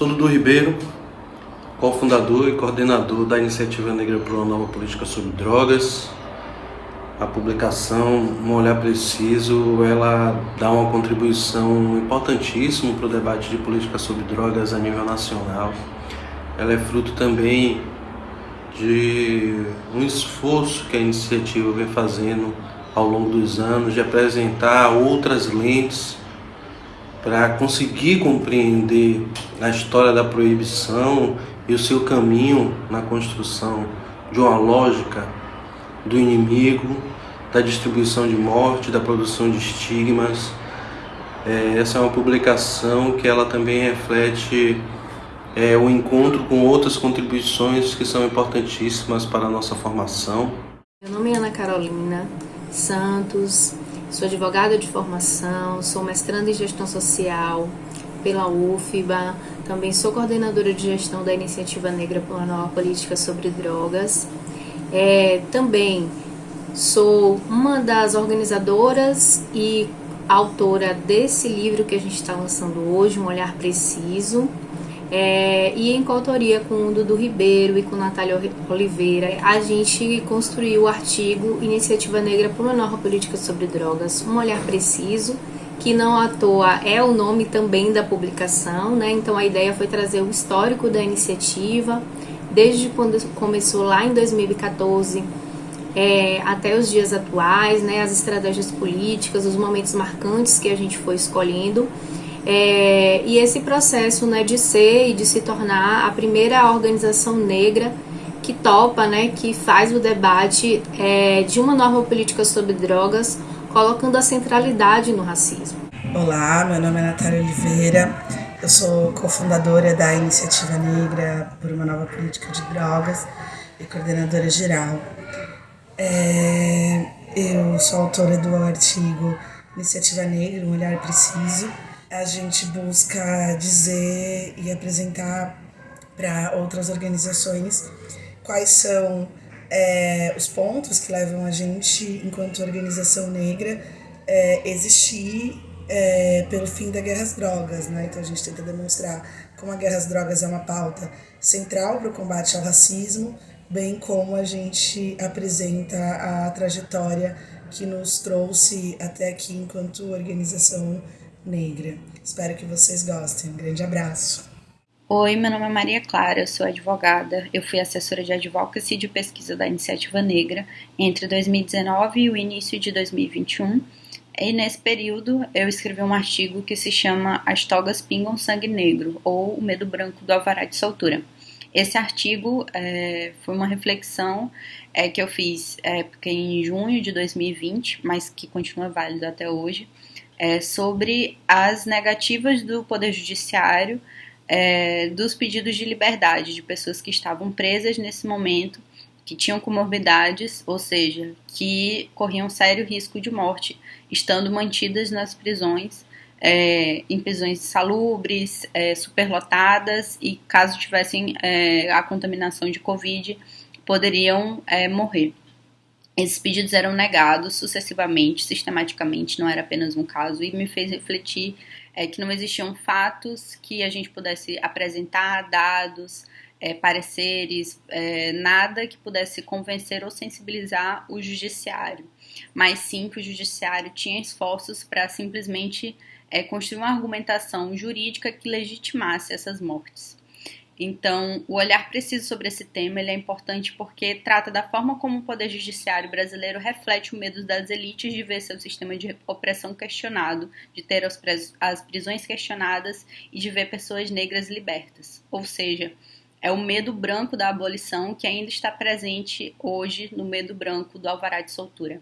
Sou Dudu Ribeiro, cofundador e coordenador da Iniciativa Negra por uma Nova Política sobre Drogas. A publicação Um Olhar Preciso, ela dá uma contribuição importantíssima para o debate de política sobre drogas a nível nacional. Ela é fruto também de um esforço que a iniciativa vem fazendo ao longo dos anos de apresentar outras lentes para conseguir compreender a história da proibição e o seu caminho na construção de uma lógica do inimigo, da distribuição de morte, da produção de estigmas. É, essa é uma publicação que ela também reflete é, o encontro com outras contribuições que são importantíssimas para a nossa formação. Meu nome é Ana Carolina Santos, Sou advogada de formação, sou mestranda em gestão social pela UFBA, também sou coordenadora de gestão da Iniciativa Negra uma Nova Política sobre Drogas. É, também sou uma das organizadoras e autora desse livro que a gente está lançando hoje, Um Olhar Preciso, é, e em coautoria com o Dudu Ribeiro e com Natália Oliveira, a gente construiu o artigo Iniciativa Negra por uma Nova Política sobre Drogas, um olhar preciso, que não à toa é o nome também da publicação, né? Então a ideia foi trazer o histórico da iniciativa, desde quando começou lá em 2014 é, até os dias atuais, né? As estratégias políticas, os momentos marcantes que a gente foi escolhendo é, e esse processo né, de ser e de se tornar a primeira organização negra que topa, né, que faz o debate é, de uma nova política sobre drogas, colocando a centralidade no racismo. Olá, meu nome é Natália Oliveira, eu sou cofundadora da Iniciativa Negra por uma Nova Política de Drogas e coordenadora geral. É, eu sou autora do artigo Iniciativa Negra, um olhar preciso, a gente busca dizer e apresentar para outras organizações quais são é, os pontos que levam a gente, enquanto organização negra, é, existir é, pelo fim da guerra às drogas. Né? Então a gente tenta demonstrar como a guerra às drogas é uma pauta central para o combate ao racismo, bem como a gente apresenta a trajetória que nos trouxe até aqui enquanto organização negra. Espero que vocês gostem. Um grande abraço. Oi, meu nome é Maria Clara, eu sou advogada. Eu fui assessora de advocacy de pesquisa da Iniciativa Negra entre 2019 e o início de 2021. E nesse período eu escrevi um artigo que se chama As Togas Pingam Sangue Negro, ou O Medo Branco do Alvará de Soltura. Esse artigo é, foi uma reflexão é, que eu fiz é, em junho de 2020, mas que continua válido até hoje, é, sobre as negativas do Poder Judiciário é, dos pedidos de liberdade de pessoas que estavam presas nesse momento, que tinham comorbidades, ou seja, que corriam sério risco de morte, estando mantidas nas prisões, é, em prisões salubres, é, superlotadas e, caso tivessem é, a contaminação de Covid, poderiam é, morrer. Esses pedidos eram negados sucessivamente, sistematicamente, não era apenas um caso, e me fez refletir é, que não existiam fatos que a gente pudesse apresentar, dados, é, pareceres, é, nada que pudesse convencer ou sensibilizar o judiciário, mas sim que o judiciário tinha esforços para simplesmente é, construir uma argumentação jurídica que legitimasse essas mortes. Então, o olhar preciso sobre esse tema é importante porque trata da forma como o Poder Judiciário brasileiro reflete o medo das elites de ver seu sistema de opressão questionado, de ter as prisões questionadas e de ver pessoas negras libertas. Ou seja, é o medo branco da abolição que ainda está presente hoje no medo branco do alvará de soltura.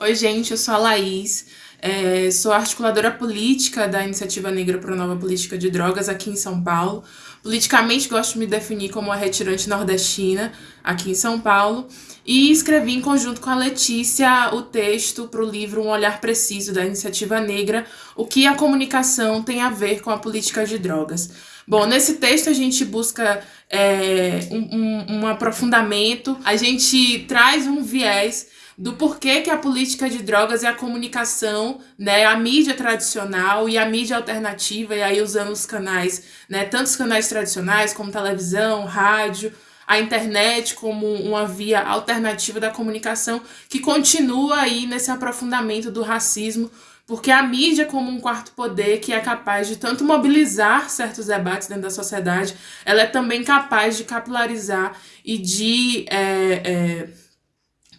Oi, gente, eu sou a Laís, é, sou articuladora política da Iniciativa Negra para a Nova Política de Drogas aqui em São Paulo. Politicamente, gosto de me definir como uma retirante nordestina aqui em São Paulo. E escrevi em conjunto com a Letícia o texto para o livro Um Olhar Preciso da Iniciativa Negra, o que a comunicação tem a ver com a política de drogas. Bom, nesse texto a gente busca é, um, um, um aprofundamento, a gente traz um viés do porquê que a política de drogas e a comunicação, né, a mídia tradicional e a mídia alternativa, e aí usando os canais, né, tantos canais tradicionais como televisão, rádio, a internet como uma via alternativa da comunicação que continua aí nesse aprofundamento do racismo, porque a mídia como um quarto poder que é capaz de tanto mobilizar certos debates dentro da sociedade, ela é também capaz de capilarizar e de é, é,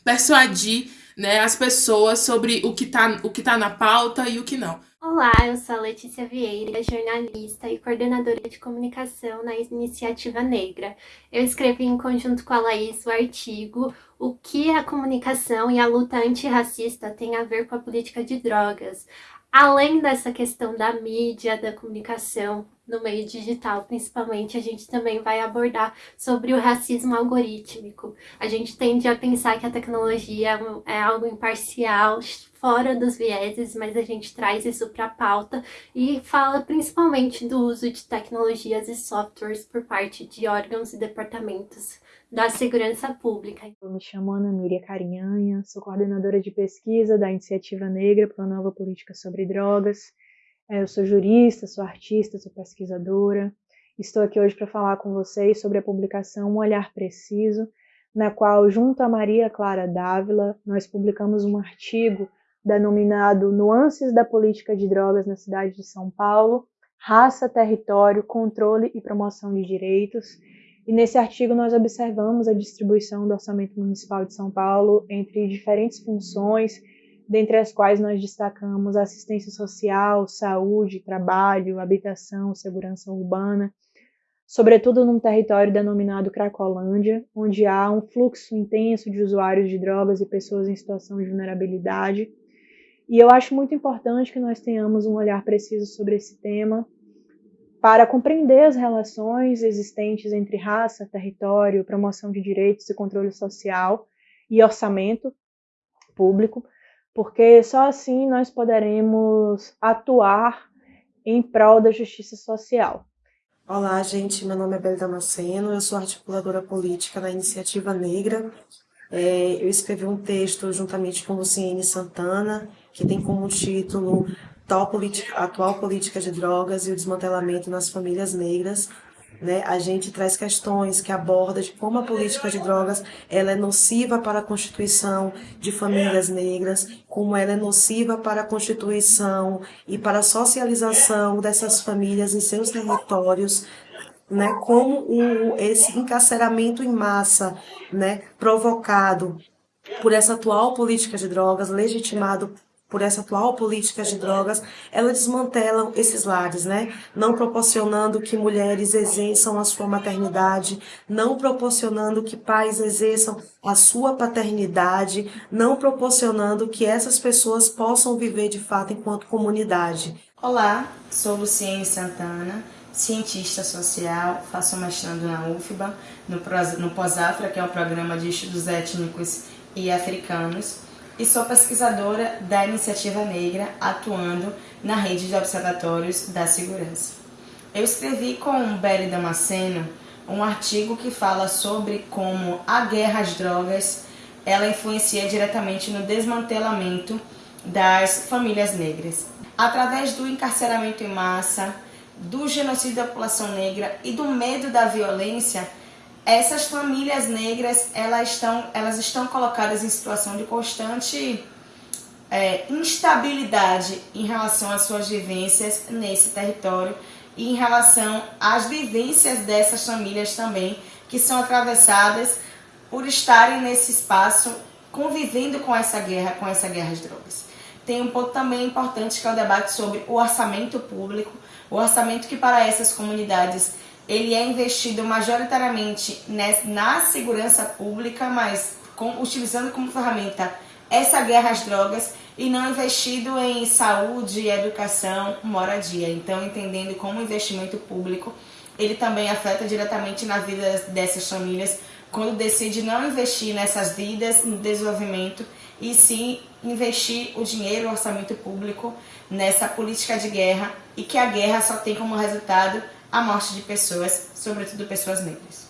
persuadir né, as pessoas sobre o que está o que tá na pauta e o que não. Olá, eu sou a Letícia Vieira, jornalista e coordenadora de comunicação na Iniciativa Negra. Eu escrevi em conjunto com a Laís o artigo O que a comunicação e a luta antirracista têm a ver com a política de drogas. Além dessa questão da mídia, da comunicação, no meio digital, principalmente, a gente também vai abordar sobre o racismo algorítmico. A gente tende a pensar que a tecnologia é algo imparcial, fora dos vieses, mas a gente traz isso para a pauta e fala principalmente do uso de tecnologias e softwares por parte de órgãos e departamentos da segurança pública. Eu me chamo Ana Miriam Carinhanha, sou coordenadora de pesquisa da Iniciativa Negra para uma Nova Política sobre Drogas é, eu sou jurista, sou artista, sou pesquisadora. Estou aqui hoje para falar com vocês sobre a publicação Um Olhar Preciso, na qual, junto a Maria Clara Dávila, nós publicamos um artigo denominado Nuances da Política de Drogas na Cidade de São Paulo, Raça, Território, Controle e Promoção de Direitos. E nesse artigo nós observamos a distribuição do Orçamento Municipal de São Paulo entre diferentes funções dentre as quais nós destacamos assistência social, saúde, trabalho, habitação, segurança urbana, sobretudo num território denominado Cracolândia, onde há um fluxo intenso de usuários de drogas e pessoas em situação de vulnerabilidade. E eu acho muito importante que nós tenhamos um olhar preciso sobre esse tema para compreender as relações existentes entre raça, território, promoção de direitos e controle social e orçamento público, porque só assim nós poderemos atuar em prol da justiça social. Olá, gente. Meu nome é Bela Damasceno, eu sou articuladora política da Iniciativa Negra. É, eu escrevi um texto juntamente com Luciene Santana, que tem como título Atual Política de Drogas e o Desmantelamento nas Famílias Negras, né, a gente traz questões que aborda de como a política de drogas ela é nociva para a constituição de famílias negras, como ela é nociva para a constituição e para a socialização dessas famílias em seus territórios, né, como o, esse encarceramento em massa né, provocado por essa atual política de drogas, legitimado por essa atual política de drogas, elas desmantelam esses lares, né? Não proporcionando que mulheres exerçam a sua maternidade, não proporcionando que pais exerçam a sua paternidade, não proporcionando que essas pessoas possam viver de fato enquanto comunidade. Olá, sou Luciene Santana, cientista social, faço mestrado na UFBA, no Pós-Afra, que é um programa de estudos étnicos e africanos e sou pesquisadora da Iniciativa Negra, atuando na rede de observatórios da segurança. Eu escrevi com Beli Damasceno um artigo que fala sobre como a guerra às drogas ela influencia diretamente no desmantelamento das famílias negras. Através do encarceramento em massa, do genocídio da população negra e do medo da violência, essas famílias negras elas estão, elas estão colocadas em situação de constante é, instabilidade em relação às suas vivências nesse território e em relação às vivências dessas famílias também, que são atravessadas por estarem nesse espaço convivendo com essa guerra, com essa guerra às drogas. Tem um ponto também importante que é o debate sobre o orçamento público, o orçamento que para essas comunidades ele é investido majoritariamente na segurança pública, mas com, utilizando como ferramenta essa guerra às drogas e não investido em saúde, educação, moradia. Então, entendendo como o investimento público ele também afeta diretamente na vida dessas famílias quando decide não investir nessas vidas, no desenvolvimento e sim investir o dinheiro, o orçamento público nessa política de guerra e que a guerra só tem como resultado a morte de pessoas, sobretudo pessoas negras.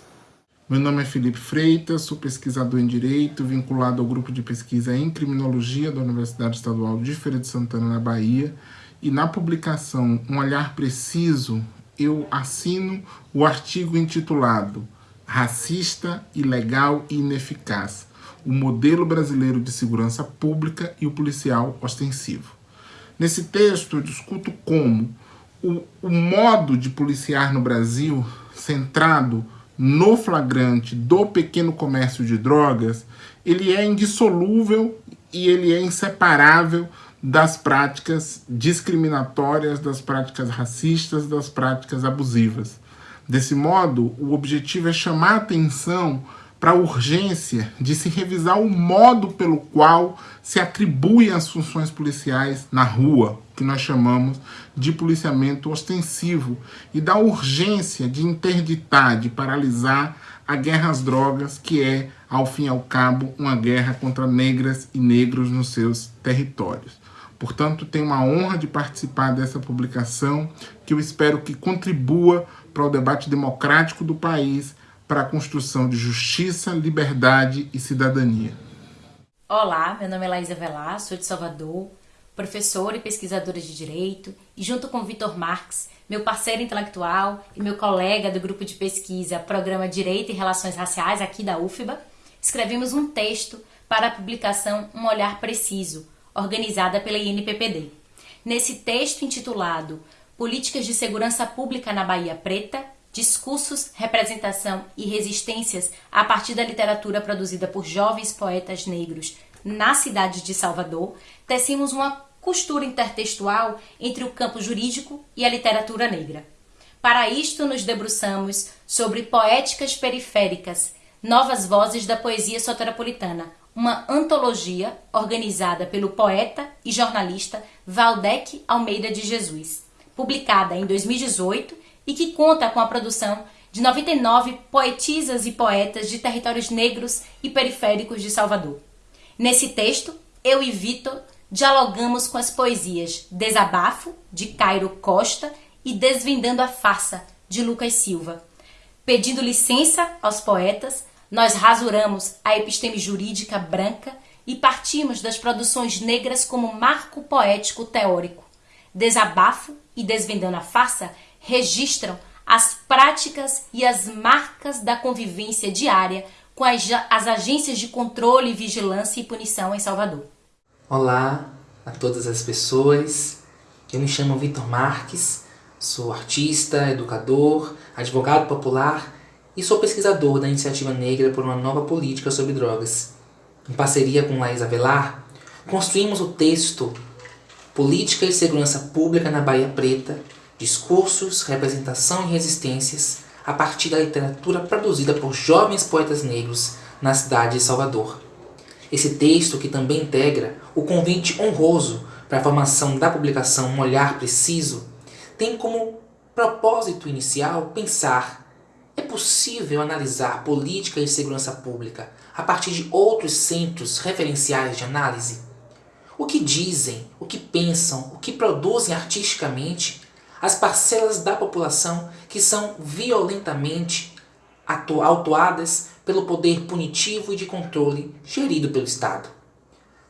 Meu nome é Felipe Freitas, sou pesquisador em Direito, vinculado ao grupo de pesquisa em Criminologia da Universidade Estadual de Feira de Santana, na Bahia, e na publicação Um Olhar Preciso, eu assino o artigo intitulado Racista, Ilegal e Ineficaz, o modelo brasileiro de segurança pública e o policial ostensivo. Nesse texto eu discuto como o, o modo de policiar no Brasil, centrado no flagrante do pequeno comércio de drogas, ele é indissolúvel e ele é inseparável das práticas discriminatórias, das práticas racistas, das práticas abusivas. Desse modo, o objetivo é chamar atenção para a urgência de se revisar o modo pelo qual se atribuem as funções policiais na rua, que nós chamamos de policiamento ostensivo, e da urgência de interditar, de paralisar a guerra às drogas, que é, ao fim e ao cabo, uma guerra contra negras e negros nos seus territórios. Portanto, tenho uma honra de participar dessa publicação, que eu espero que contribua para o debate democrático do país para a construção de justiça, liberdade e cidadania. Olá, meu nome é Laísa Velar, sou de Salvador, professora e pesquisadora de Direito, e junto com Vitor Marques, meu parceiro intelectual e meu colega do grupo de pesquisa Programa Direito e Relações Raciais aqui da UFBA, escrevemos um texto para a publicação Um Olhar Preciso, organizada pela INPPD. Nesse texto intitulado Políticas de Segurança Pública na Bahia Preta, discursos, representação e resistências a partir da literatura produzida por jovens poetas negros na cidade de Salvador, tecemos uma costura intertextual entre o campo jurídico e a literatura negra. Para isto, nos debruçamos sobre Poéticas Periféricas, Novas Vozes da Poesia Soteropolitana, uma antologia organizada pelo poeta e jornalista Valdec Almeida de Jesus, publicada em 2018 e que conta com a produção de 99 poetisas e poetas de territórios negros e periféricos de Salvador. Nesse texto, eu e Vitor dialogamos com as poesias Desabafo, de Cairo Costa, e Desvendando a Farsa, de Lucas Silva. Pedindo licença aos poetas, nós rasuramos a episteme jurídica branca e partimos das produções negras como marco poético teórico. Desabafo e Desvendando a Farsa registram as práticas e as marcas da convivência diária com as, as agências de controle, vigilância e punição em Salvador. Olá a todas as pessoas. Eu me chamo Vitor Marques, sou artista, educador, advogado popular e sou pesquisador da Iniciativa Negra por uma Nova Política sobre Drogas. Em parceria com Laís Avelar, construímos o texto Política e Segurança Pública na Bahia Preta, discursos, representação e resistências a partir da literatura produzida por jovens poetas negros na cidade de Salvador. Esse texto, que também integra o convite honroso para a formação da publicação Um Olhar Preciso, tem como propósito inicial pensar é possível analisar política e segurança pública a partir de outros centros referenciais de análise? O que dizem, o que pensam, o que produzem artisticamente as parcelas da população que são violentamente autuadas pelo poder punitivo e de controle gerido pelo Estado.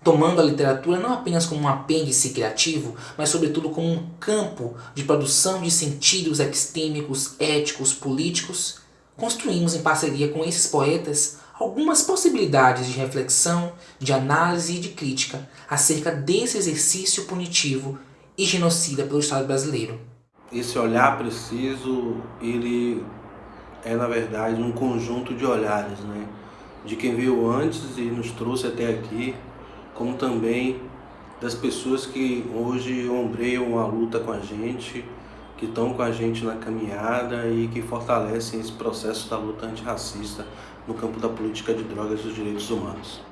Tomando a literatura não apenas como um apêndice criativo, mas sobretudo como um campo de produção de sentidos epistêmicos, éticos, políticos, construímos em parceria com esses poetas algumas possibilidades de reflexão, de análise e de crítica acerca desse exercício punitivo e genocida pelo Estado brasileiro esse olhar preciso, ele é na verdade um conjunto de olhares, né? De quem veio antes e nos trouxe até aqui, como também das pessoas que hoje ombreiam a luta com a gente, que estão com a gente na caminhada e que fortalecem esse processo da luta antirracista no campo da política de drogas e dos direitos humanos.